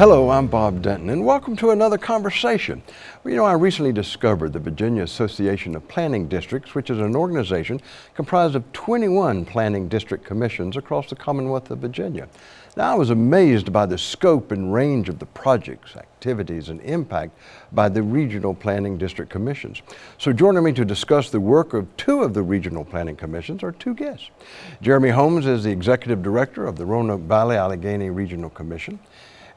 Hello, I'm Bob Denton, and welcome to another conversation. Well, you know, I recently discovered the Virginia Association of Planning Districts, which is an organization comprised of 21 planning district commissions across the Commonwealth of Virginia. Now, I was amazed by the scope and range of the projects, activities, and impact by the regional planning district commissions. So joining me to discuss the work of two of the regional planning commissions are two guests. Jeremy Holmes is the executive director of the Roanoke Valley Alleghany Regional Commission,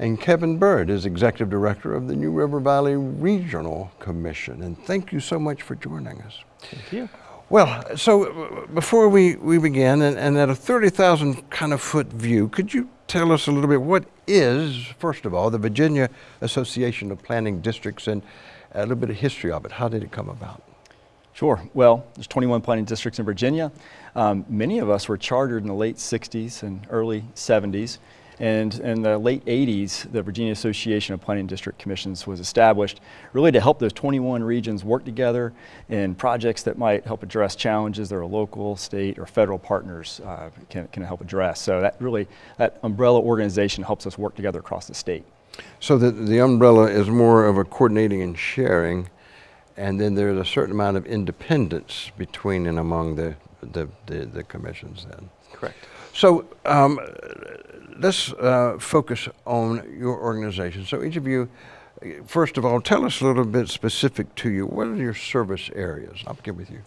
and Kevin Byrd is Executive Director of the New River Valley Regional Commission. And thank you so much for joining us. Thank you. Well, so uh, before we, we begin, and, and at a 30,000 kind of foot view, could you tell us a little bit what is, first of all, the Virginia Association of Planning Districts and a little bit of history of it? How did it come about? Sure. Well, there's 21 planning districts in Virginia. Um, many of us were chartered in the late 60s and early 70s. And in the late 80s, the Virginia Association of Planning District Commissions was established really to help those 21 regions work together in projects that might help address challenges that our local, state, or federal partners uh, can, can help address. So that really, that umbrella organization helps us work together across the state. So the, the umbrella is more of a coordinating and sharing, and then there's a certain amount of independence between and among the, the, the, the commissions then. Correct. So um, let's uh, focus on your organization. So each of you, first of all, tell us a little bit specific to you. What are your service areas? I'll begin with you.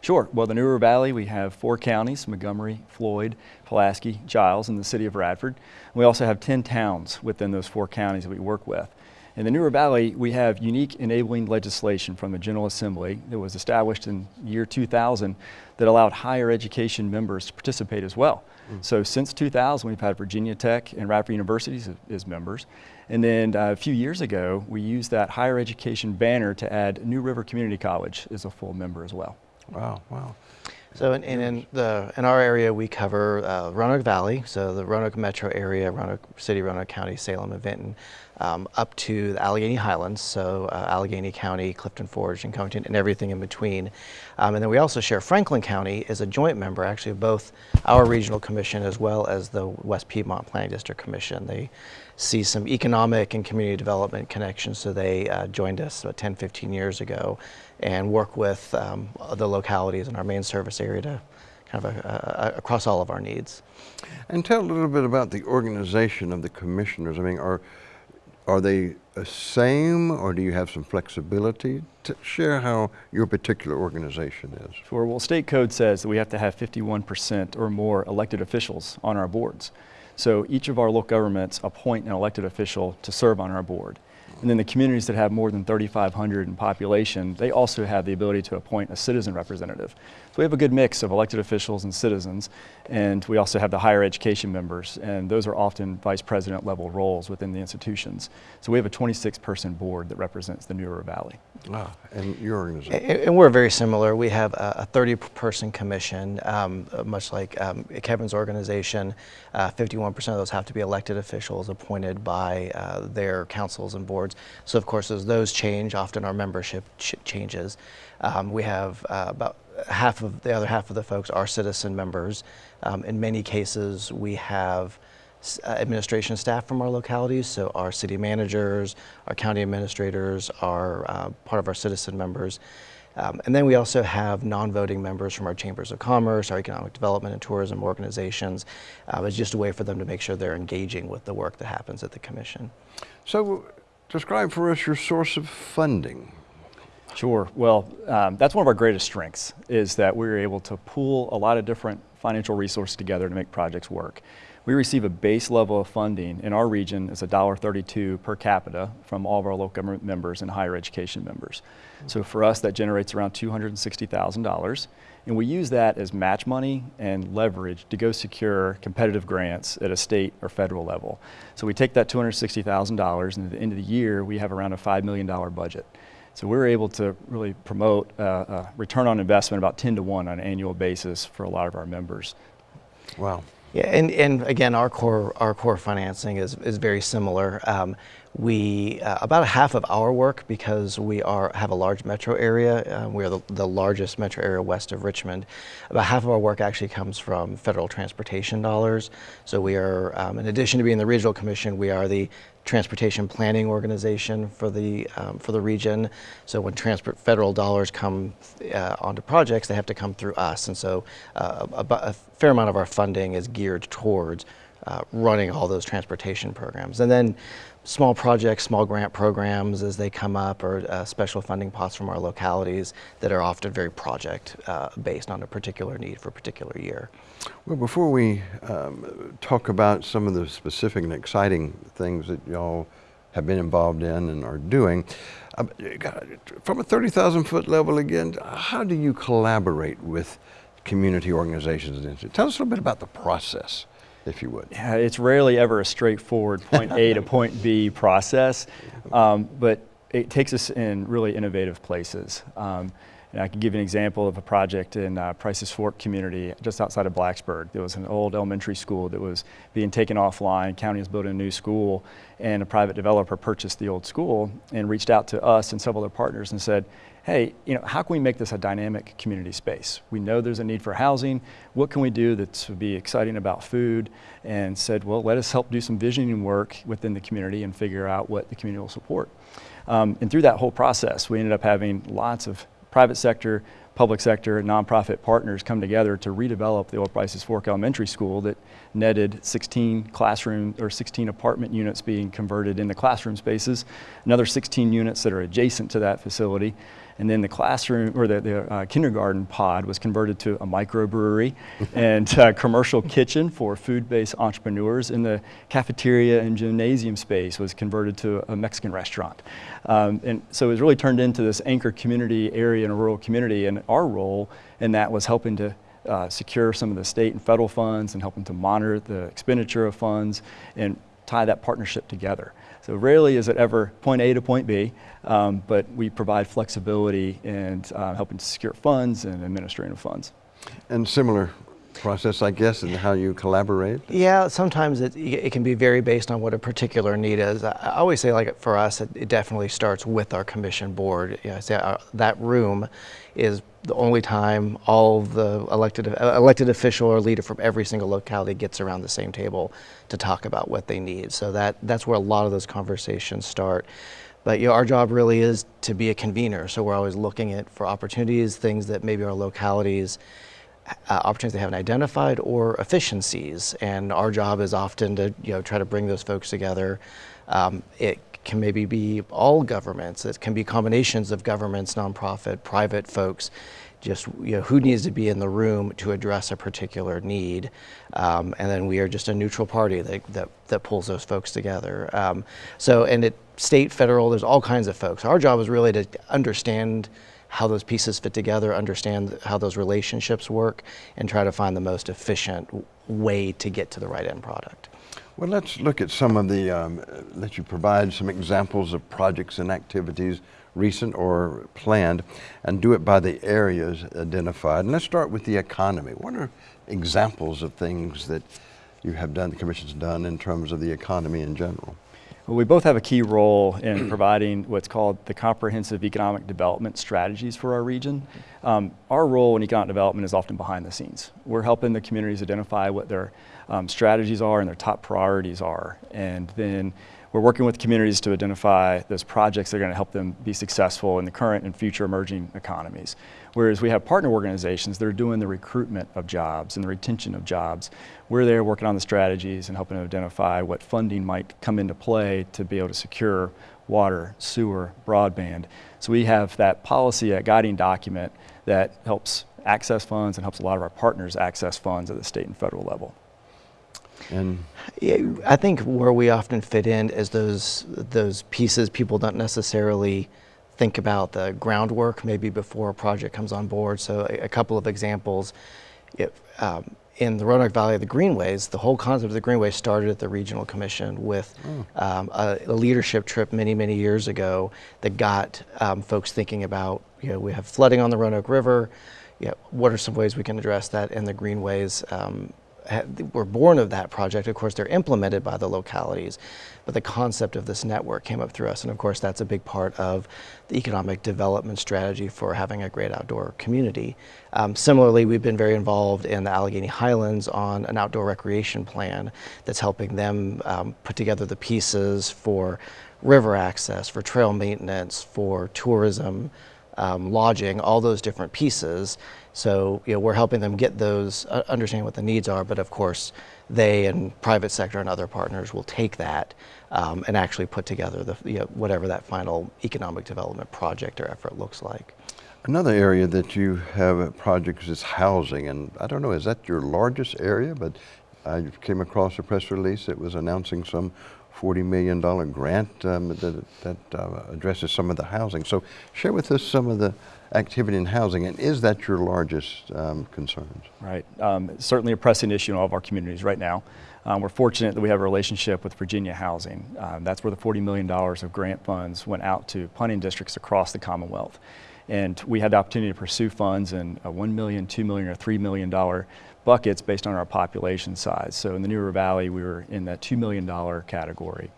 Sure. Well, the New River Valley, we have four counties, Montgomery, Floyd, Pulaski, Giles, and the city of Radford. We also have 10 towns within those four counties that we work with. In the New River Valley, we have unique enabling legislation from the General Assembly that was established in year 2000 that allowed higher education members to participate as well. Mm. So since 2000, we've had Virginia Tech and Radford Universities as members. And then uh, a few years ago, we used that higher education banner to add New River Community College as a full member as well. Wow, wow. So in, in, in, the, in our area, we cover uh, Roanoke Valley, so the Roanoke metro area, Roanoke City, Roanoke County, Salem, and Vinton, um, up to the Alleghany Highlands, so uh, Alleghany County, Clifton Forge, and Covington, and everything in between. Um, and then we also share Franklin County as a joint member, actually, of both our regional commission as well as the West Piedmont Planning District Commission. They see some economic and community development connections, so they uh, joined us about 10, 15 years ago and work with um, the localities in our main service area to kind of a, a, across all of our needs. And tell a little bit about the organization of the commissioners. I mean, are are they the same or do you have some flexibility? To share how your particular organization is. Sure. Well, state code says that we have to have 51% or more elected officials on our boards. So each of our local governments appoint an elected official to serve on our board. And then the communities that have more than 3,500 in population, they also have the ability to appoint a citizen representative. So we have a good mix of elected officials and citizens, and we also have the higher education members, and those are often vice president level roles within the institutions. So we have a 26 person board that represents the New River Valley. Ah, and your organization? And, and we're very similar. We have a, a 30 person commission, um, much like um, Kevin's organization. 51% uh, of those have to be elected officials appointed by uh, their councils and boards. So of course, as those change, often our membership ch changes. Um, we have uh, about half of the other half of the folks are citizen members. Um, in many cases, we have administration staff from our localities, so our city managers, our county administrators are uh, part of our citizen members. Um, and then we also have non-voting members from our chambers of commerce, our economic development and tourism organizations. Uh, it's just a way for them to make sure they're engaging with the work that happens at the commission. So describe for us your source of funding. Sure. Well, um, that's one of our greatest strengths is that we're able to pool a lot of different financial resources together to make projects work. We receive a base level of funding in our region is $1.32 per capita from all of our local government members and higher education members. So for us, that generates around $260,000. And we use that as match money and leverage to go secure competitive grants at a state or federal level. So we take that $260,000 and at the end of the year, we have around a $5 million budget. So we're able to really promote uh, a return on investment about 10 to 1 on an annual basis for a lot of our members. Wow. Yeah, and, and again, our core, our core financing is, is very similar. Um, We uh, about half of our work because we are have a large metro area. Uh, we are the, the largest metro area west of Richmond. About half of our work actually comes from federal transportation dollars. So we are, um, in addition to being the regional commission, we are the transportation planning organization for the um, for the region. So when transport federal dollars come uh, onto projects, they have to come through us, and so uh, a, a, fair amount of our funding is geared towards uh, running all those transportation programs. And then small projects, small grant programs as they come up, or uh, special funding pots from our localities that are often very project uh, based on a particular need for a particular year. Well, before we um, talk about some of the specific and exciting things that y'all have been involved in and are doing, uh, from a 30,000 foot level again, how do you collaborate with community organizations and? Tell us a little bit about the process if you would. Yeah, it's rarely ever a straightforward point A to point B process, um, but it takes us in really innovative places. Um, and I can give you an example of a project in uh, Price's Fork community just outside of Blacksburg. There was an old elementary school that was being taken offline. County was building a new school and a private developer purchased the old school and reached out to us and several other partners and said, hey, you know, how can we make this a dynamic community space? We know there's a need for housing. What can we do that's be exciting about food? And said, well, let us help do some visioning work within the community and figure out what the community will support. Um, and through that whole process, we ended up having lots of private sector, public sector, and nonprofit partners come together to redevelop the Old Prices Fork Elementary School that netted 16 classroom or 16 apartment units being converted into classroom spaces, another 16 units that are adjacent to that facility, and then the classroom or the, the uh, kindergarten pod was converted to a microbrewery and a commercial kitchen for food-based entrepreneurs. And the cafeteria and gymnasium space was converted to a Mexican restaurant. Um, and so it was really turned into this anchor community area in a rural community. And our role in that was helping to uh, secure some of the state and federal funds and helping to monitor the expenditure of funds and tie that partnership together. So rarely is it ever point A to point B, um, but we provide flexibility in uh, helping to secure funds and administrative funds. And similar process, I guess, and how you collaborate? Yeah, sometimes it, it can be very based on what a particular need is. I always say, like for us, it, it definitely starts with our commission board. You know, say, uh, that room is the only time all the elected uh, elected official or leader from every single locality gets around the same table to talk about what they need. So that that's where a lot of those conversations start. But you know, our job really is to be a convener. So we're always looking at for opportunities, things that maybe our localities uh, opportunities they haven't identified or efficiencies. And our job is often to you know try to bring those folks together. Um, it can maybe be all governments. It can be combinations of governments, nonprofit, private folks. Just you know, who needs to be in the room to address a particular need, um, and then we are just a neutral party that that, that pulls those folks together. Um, so, and it state, federal, there's all kinds of folks. Our job is really to understand how those pieces fit together, understand how those relationships work, and try to find the most efficient way to get to the right end product. Well, let's look at some of the, um, let you provide some examples of projects and activities, recent or planned, and do it by the areas identified. And let's start with the economy. What are examples of things that you have done, the Commission's done in terms of the economy in general? Well, we both have a key role in providing what's called the comprehensive economic development strategies for our region. Um, our role in economic development is often behind the scenes. We're helping the communities identify what their um, strategies are and their top priorities are. And then we're working with communities to identify those projects that are going to help them be successful in the current and future emerging economies. Whereas we have partner organizations that are doing the recruitment of jobs and the retention of jobs. We're there working on the strategies and helping to identify what funding might come into play to be able to secure water, sewer, broadband. So we have that policy, a guiding document that helps access funds and helps a lot of our partners access funds at the state and federal level. And yeah, I think where we often fit in is those those pieces people don't necessarily think about the groundwork maybe before a project comes on board. So a, a couple of examples. If, um, in the Roanoke Valley of the Greenways, the whole concept of the Greenway started at the Regional Commission with mm. um, a, a, leadership trip many, many years ago that got um, folks thinking about, you know, we have flooding on the Roanoke River. You know, what are some ways we can address that? And the Greenways um, were born of that project. Of course, they're implemented by the localities, but the concept of this network came up through us. And of course, that's a big part of the economic development strategy for having a great outdoor community. Um, similarly, we've been very involved in the Alleghany Highlands on an outdoor recreation plan that's helping them um, put together the pieces for river access, for trail maintenance, for tourism, um, lodging, all those different pieces. So you know, we're helping them get those, uh, understand what the needs are, but of course, they and private sector and other partners will take that um, and actually put together the, you know, whatever that final economic development project or effort looks like. Another area that you have projects is housing, and I don't know, is that your largest area? But I came across a press release that was announcing some $40 million grant um, that, that uh, addresses some of the housing. So share with us some of the activity in housing, and is that your largest um, concerns? Right. Um, certainly a pressing issue in all of our communities right now. Um, we're fortunate that we have a relationship with Virginia Housing. Um, that's where the $40 million of grant funds went out to planning districts across the Commonwealth. And we had the opportunity to pursue funds in a $1 million, $2 million, or $3 million buckets based on our population size. So in the New River Valley, we were in that $2 million category.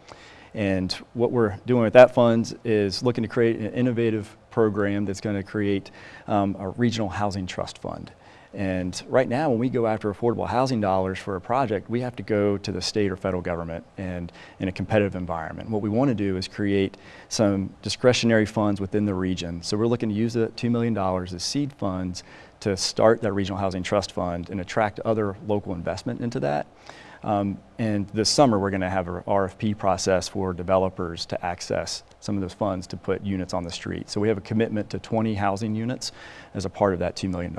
And what we're doing with that funds is looking to create an innovative program that's going to create um, a regional housing trust fund. And right now, when we go after affordable housing dollars for a project, we have to go to the state or federal government and in a competitive environment. What we want to do is create some discretionary funds within the region. So we're looking to use the $2 million as seed funds to start that regional housing trust fund and attract other local investment into that. Um, and this summer, we're going to have an RFP process for developers to access some of those funds to put units on the street. So we have a commitment to 20 housing units as a part of that $2 million.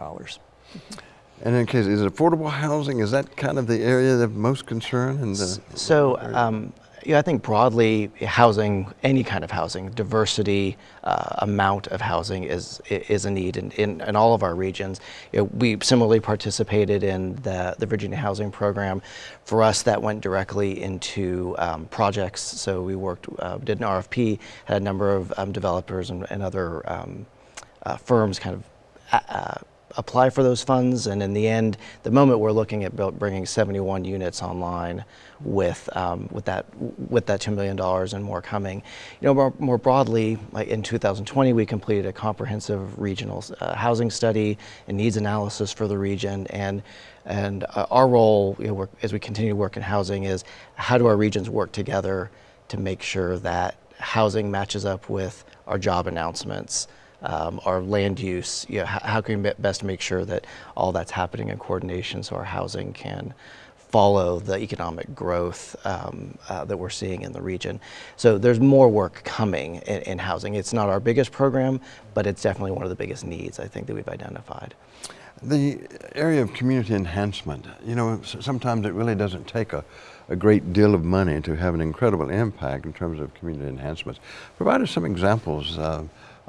And in case, is affordable housing, is that kind of the area of most concern? In the, So, um, yeah, I think broadly, housing, any kind of housing, diversity, uh, amount of housing is is a need in, in, in all of our regions. You know, we similarly participated in the, the Virginia Housing Program. For us, that went directly into um, projects. So we worked, uh, did an RFP, had a number of um, developers and, and other um, uh, firms kind of uh, apply for those funds, and in the end, the moment we're looking at bringing 71 units online with um, with that with that two million dollars and more coming. You know, more, more, broadly, like in 2020, we completed a comprehensive regional uh, housing study and needs analysis for the region, and and uh, our role you know, as we continue to work in housing is how do our regions work together to make sure that housing matches up with our job announcements um, our land use, you know, how, can we best make sure that all that's happening in coordination so our housing can follow the economic growth um, uh, that we're seeing in the region. So there's more work coming in, in, housing. It's not our biggest program, but it's definitely one of the biggest needs I think that we've identified. The area of community enhancement, you know, sometimes it really doesn't take a, a great deal of money to have an incredible impact in terms of community enhancements. Provide us some examples uh,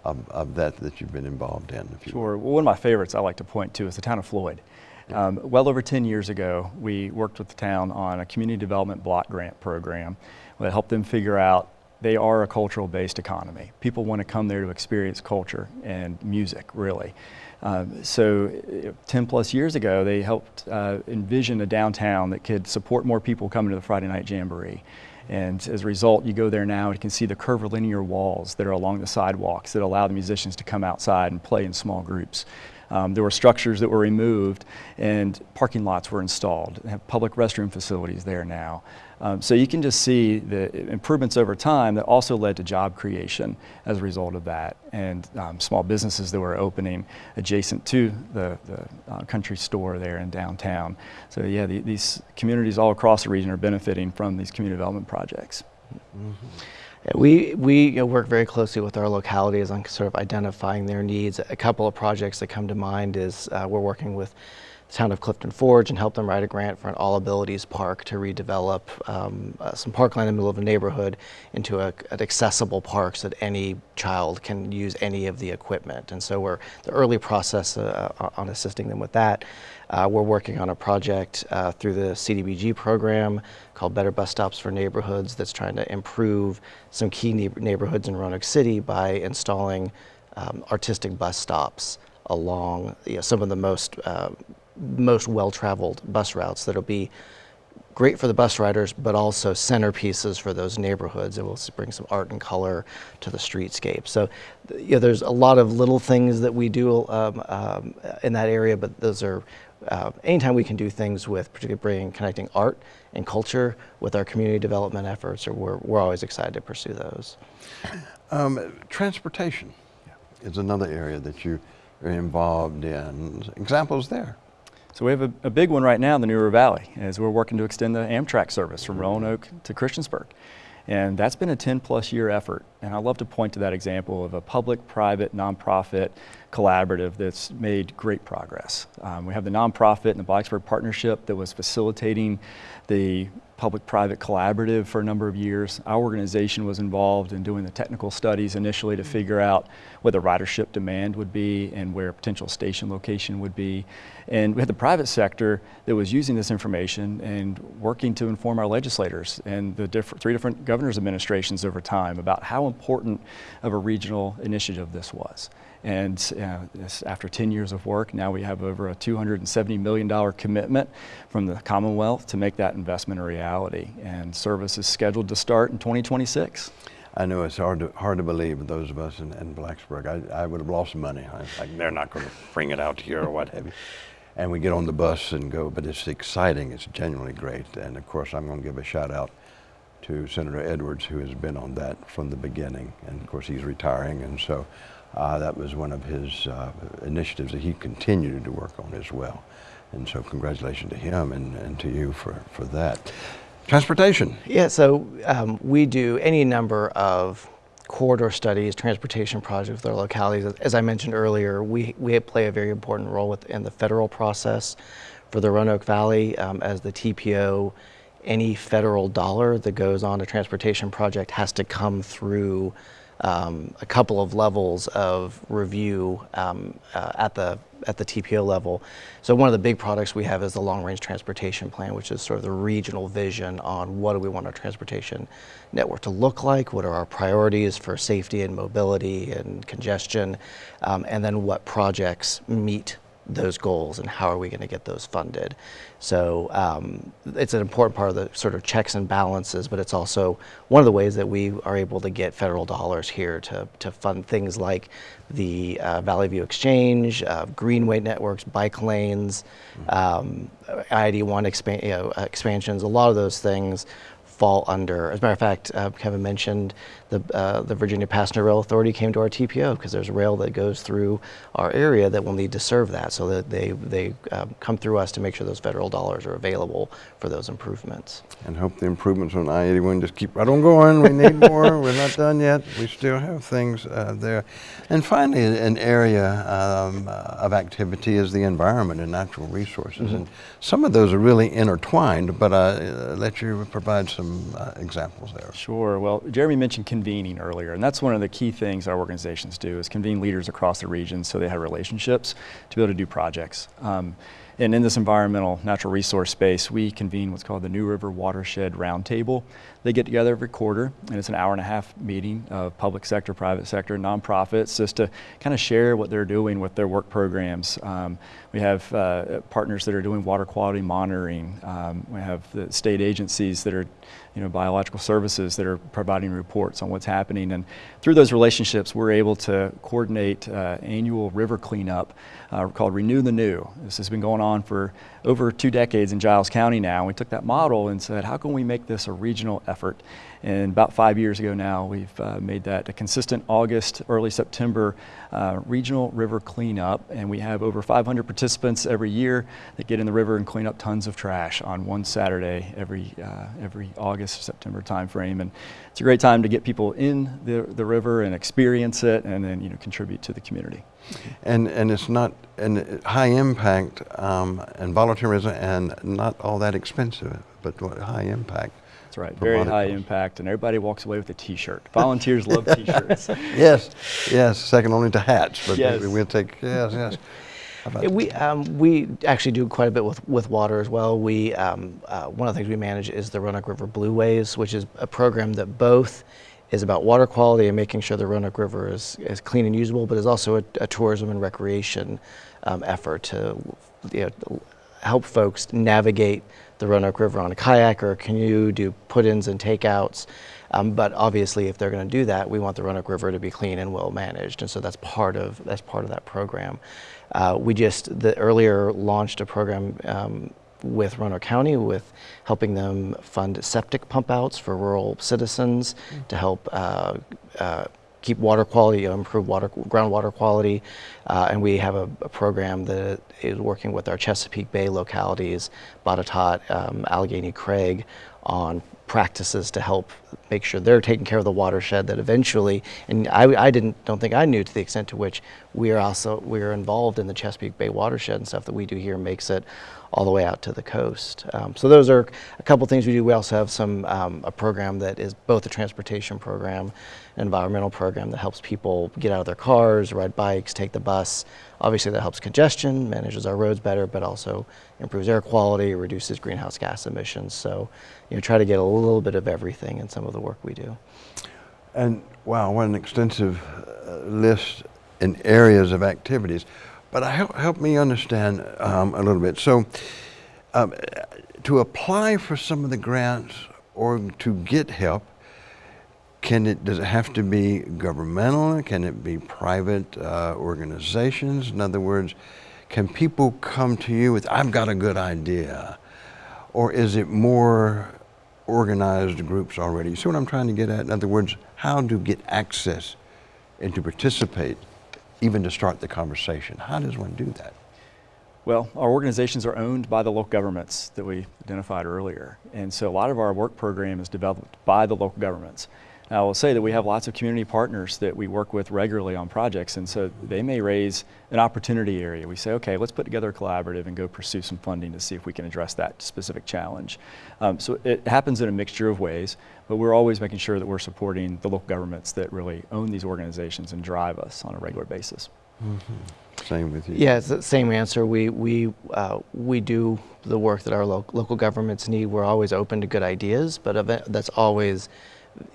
of, of that that you've been involved in? Sure. Well, one of my favorites I like to point to is the town of Floyd. Um, well over 10 years ago, we worked with the town on a community development block grant program that helped them figure out they are a cultural based economy. People want to come there to experience culture and music, really. Um, so 10 plus years ago, they helped uh, envision a downtown that could support more people coming to the Friday Night Jamboree. And as a result, you go there now and you can see the curvilinear walls that are along the sidewalks that allow the musicians to come outside and play in small groups. Um, there were structures that were removed and parking lots were installed. They have public restroom facilities there now. Um, so you can just see the improvements over time that also led to job creation as a result of that and um, small businesses that were opening adjacent to the, the uh, country store there in downtown. So yeah, the, these communities all across the region are benefiting from these community development projects. Mm -hmm. We, we you know, work very closely with our localities on sort of identifying their needs. A couple of projects that come to mind is uh, we're working with the town of Clifton Forge and help them write a grant for an all abilities park to redevelop um, uh, some parkland in the middle of a neighborhood into a, an accessible park so that any child can use any of the equipment. And so we're the early process uh, on assisting them with that. Uh, we're working on a project uh, through the CDBG program called Better Bus Stops for Neighborhoods that's trying to improve some key neighborhoods in Roanoke City by installing um, artistic bus stops along you know, some of the most uh, most well-traveled bus routes that'll be great for the bus riders, but also centerpieces for those neighborhoods. It will bring some art and color to the streetscape. So, you know, there's a lot of little things that we do um, um, in that area, but those are uh, anytime we can do things with, particularly bringing connecting art and culture with our community development efforts, or we're, we're always excited to pursue those. Um, transportation is another area that you are involved in. Examples there. So we have a, a big one right now in the New River Valley as we're working to extend the Amtrak service from Roanoke to Christiansburg. And that's been a 10 plus year effort. And I love to point to that example of a public, private, nonprofit collaborative that's made great progress. Um, we have the nonprofit and the Blacksburg Partnership that was facilitating the public-private collaborative for a number of years. Our organization was involved in doing the technical studies initially to mm-hmm. figure out what the ridership demand would be and where a potential station location would be. And we had the private sector that was using this information and working to inform our legislators and the different, three different governor's administrations over time about how important of a regional initiative this was. And uh, after 10 years of work, now we have over a $270 million commitment from the Commonwealth to make that investment a reality. And service is scheduled to start in 2026. I know it's hard to, hard to believe, those of us in, in Blacksburg, I, I would have lost money. I, was like, they're not going to bring it out here or what have you. And we get on the bus and go, but it's exciting. It's genuinely great. And of course, I'm going to give a shout out to Senator Edwards, who has been on that from the beginning. And of course, he's retiring. And so uh, that was one of his uh, initiatives that he continued to work on as well. And so congratulations to him and, and to you for, for that. Transportation. Yeah, so um, we do any number of corridor studies, transportation projects with our localities. As I mentioned earlier, we, we play a very important role within the federal process for the Roanoke Valley um, as the TPO. Any federal dollar that goes on a transportation project has to come through um, a couple of levels of review um, uh, at the at the TPO level. So one of the big products we have is the long range transportation plan, which is sort of the regional vision on what do we want our transportation network to look like, what are our priorities for safety and mobility and congestion, um, and then what projects meet those goals and how are we going to get those funded. So um, it's an important part of the sort of checks and balances, but it's also one of the ways that we are able to get federal dollars here to, to fund things like the uh, Valley View Exchange, uh, Greenway networks, bike lanes, um, I-81 expan- you know, expansions, a lot of those things fall under. As a matter of fact, uh, Kevin mentioned the, uh, the Virginia Passenger Rail Authority came to our TPO because there's a rail that goes through our area that will need to serve that. So that they, they um, come through us to make sure those federal dollars are available for those improvements. And hope the improvements on I-81 just keep right on going. We need more. We're not done yet. We still have things uh, there. And finally, an area um, uh, of activity is the environment and natural resources. And some of those are really intertwined, but uh, let you provide some uh, examples there. Sure. Well, Jeremy mentioned convening earlier, and that's one of the key things our organizations do is convene leaders across the region so they have relationships to be able to do projects. Um, and in this environmental natural resource space, we convene what's called the New River Watershed Roundtable. They get together every quarter, and it's an hour and a half meeting of public sector, private sector, nonprofits, just to kind of share what they're doing with their work programs. Um, we have uh, partners that are doing water quality monitoring. Um, we have the state agencies that are, you know, biological services that are providing reports on what's happening. And through those relationships, we're able to coordinate uh, annual river cleanup uh, called Renew the New. This has been going on for over two decades in Giles County now. We took that model and said, how can we make this a regional effort? And about five years ago now, we've uh, made that a consistent August, early September uh, regional river cleanup. And we have over 500 participants every year that get in the river and clean up tons of trash on one Saturday every, uh, every August, September timeframe. And it's a great time to get people in the, the river and experience it and then you know, contribute to the community. And, and it's not and high impact um, and volunteerism and not all that expensive, but high impact. That's right, very money high costs. impact, and everybody walks away with a T-shirt. Volunteers love T-shirts. Yes, yes, second only to hats, but Yes. we, we'll take, yes, yes. How we um, we actually do quite a bit with, with water as well. We um, uh, one of the things we manage is the Roanoke River Blue Blueways, which is a program that both is about water quality and making sure the Roanoke River is, is clean and usable, but is also a, a tourism and recreation um, effort to you know, help folks navigate the Roanoke River on a kayak or a canoe, do put-ins and takeouts. Um, but obviously, if they're going to do that, we want the Roanoke River to be clean and well managed, and so that's part of that's part of that program. Uh, we just the earlier launched a program um, with Roanoke County with helping them fund septic pump outs for rural citizens to help uh, uh, keep water quality, improve water, groundwater quality. Uh, and we have a, a, program that is working with our Chesapeake Bay localities, Botetourt, um, Alleghany Craig, on practices to help make sure they're taking care of the watershed that eventually, and I, I didn't, don't think I knew to the extent to which we are also, we are involved in the Chesapeake Bay watershed and stuff that we do here makes it all the way out to the coast. Um, so those are a couple things we do. We also have some um, a program that is both a transportation program, an environmental program that helps people get out of their cars, ride bikes, take the bus. Obviously that helps congestion, manages our roads better, but also improves air quality, reduces greenhouse gas emissions. So you know, try to get a little bit of everything in some of the work we do. And wow, what an extensive uh, list in areas of activities. But help, help me understand um, a little bit. So, um, to apply for some of the grants or to get help, can it does it have to be governmental? Can it be private uh, organizations? In other words, can people come to you with "I've got a good idea," or is it more organized groups already? You see what I'm trying to get at? In other words, how to get access and to participate even to start the conversation. How does one do that? Well, our organizations are owned by the local governments that we identified earlier. And so a lot of our work program is developed by the local governments. Now, I will say that we have lots of community partners that we work with regularly on projects, and so they may raise an opportunity area. We say, okay, let's put together a collaborative and go pursue some funding to see if we can address that specific challenge. Um, so it happens in a mixture of ways, but we're always making sure that we're supporting the local governments that really own these organizations and drive us on a regular basis. Mm -hmm. Same with you. Yeah, it's the same answer. We we uh, we do the work that our lo local governments need. We're always open to good ideas, but that's always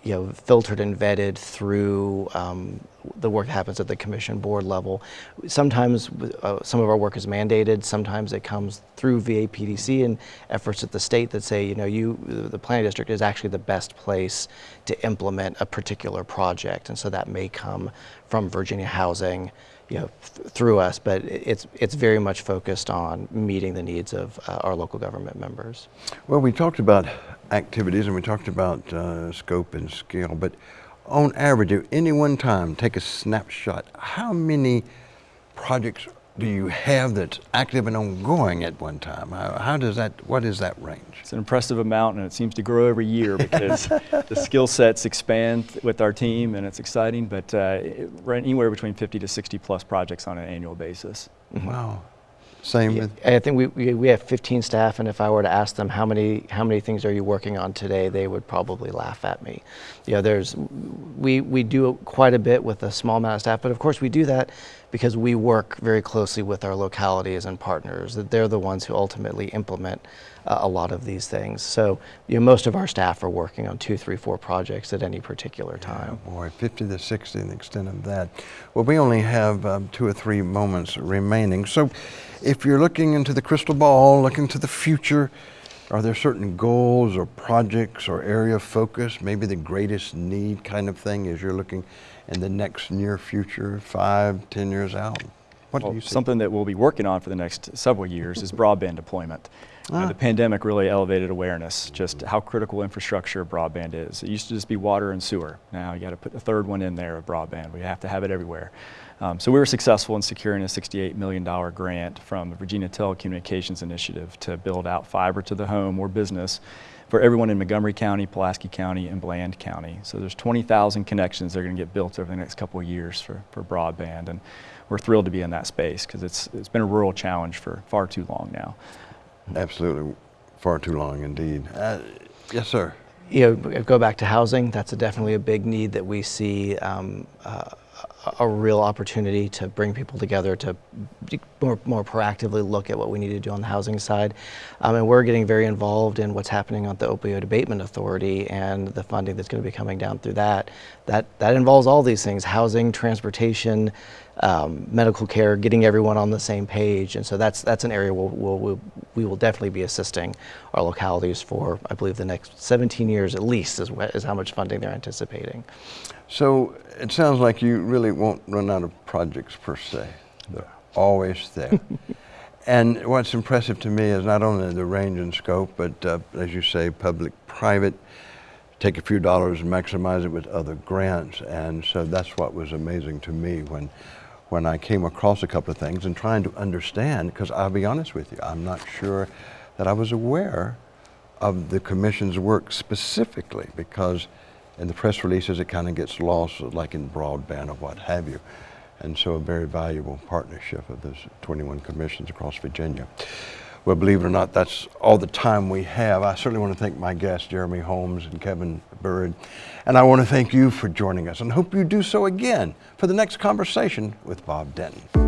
you know, filtered and vetted through um, the work that happens at the commission board level. Sometimes uh, some of our work is mandated, sometimes it comes through VAPDC and efforts at the state that say, you know, you, the planning district is actually the best place to implement a particular project. And so that may come from Virginia Housing, you know, th through us, but it's, it's very much focused on meeting the needs of uh, our local government members. Well, we talked about activities and we talked about uh, scope and scale, but on average, at any one time, take a snapshot, how many projects do you have that's active and ongoing at one time? How, how, does that, what is that range? It's an impressive amount and it seems to grow every year because the skill sets expand with our team and it's exciting, but uh, anywhere between 50 to 60 plus projects on an annual basis. Wow. Same with? I think we, we, we have 15 staff, and if I were to ask them how many how many things are you working on today, they would probably laugh at me. You know, there's we we do quite a bit with a small amount of staff, but of course we do that because we work very closely with our localities and partners. That they're the ones who ultimately implement uh, a lot of these things. So you know, most of our staff are working on two, three, four projects at any particular time. Yeah, boy, 50 to 60 in the extent of that. Well, we only have um, two or three moments remaining. So if you're looking into the crystal ball, looking to the future, are there certain goals or projects or area of focus, maybe the greatest need kind of thing as you're looking in the next near future, five, ten years out? What well, do you see? Something that we'll be working on for the next several years is broadband deployment. Ah. The pandemic really elevated awareness, just how critical infrastructure broadband is. It used to just be water and sewer. Now you got to put a third one in there of broadband. We have to have it everywhere. Um, so we were successful in securing a $68 million grant from the Virginia Telecommunications Initiative to build out fiber to the home or business for everyone in Montgomery County, Pulaski County, and Bland County. So there's 20,000 connections that are going to get built over the next couple of years for, for broadband. And we're thrilled to be in that space because it's, it's been a rural challenge for far too long now. Absolutely, far too long indeed. Uh, yes, sir. You know, go back to housing. That's a definitely a big need that we see um, uh, a real opportunity to bring people together to more, more proactively look at what we need to do on the housing side. Um, and we're getting very involved in what's happening at the Opioid Abatement Authority and the funding that's going to be coming down through that. That, that involves all these things, housing, transportation, um, medical care, getting everyone on the same page. And so that's, that's an area where we'll, we'll, we will definitely be assisting our localities for, I believe, the next 17 years at least is, is how much funding they're anticipating. So it sounds like you really won't run out of projects per se. They're always there. and what's impressive to me is not only the range and scope, but uh, as you say, public, private, take a few dollars and maximize it with other grants. And so that's what was amazing to me when, when I came across a couple of things and trying to understand, because I'll be honest with you, I'm not sure that I was aware of the commission's work specifically because in the press releases it kind of gets lost like in broadband or what have you. And so a very valuable partnership of those 21 commissions across Virginia. Well, believe it or not, that's all the time we have. I certainly want to thank my guests, Jeremy Holmes and Kevin Byrd. And I want to thank you for joining us and hope you do so again for the next conversation with Bob Denton.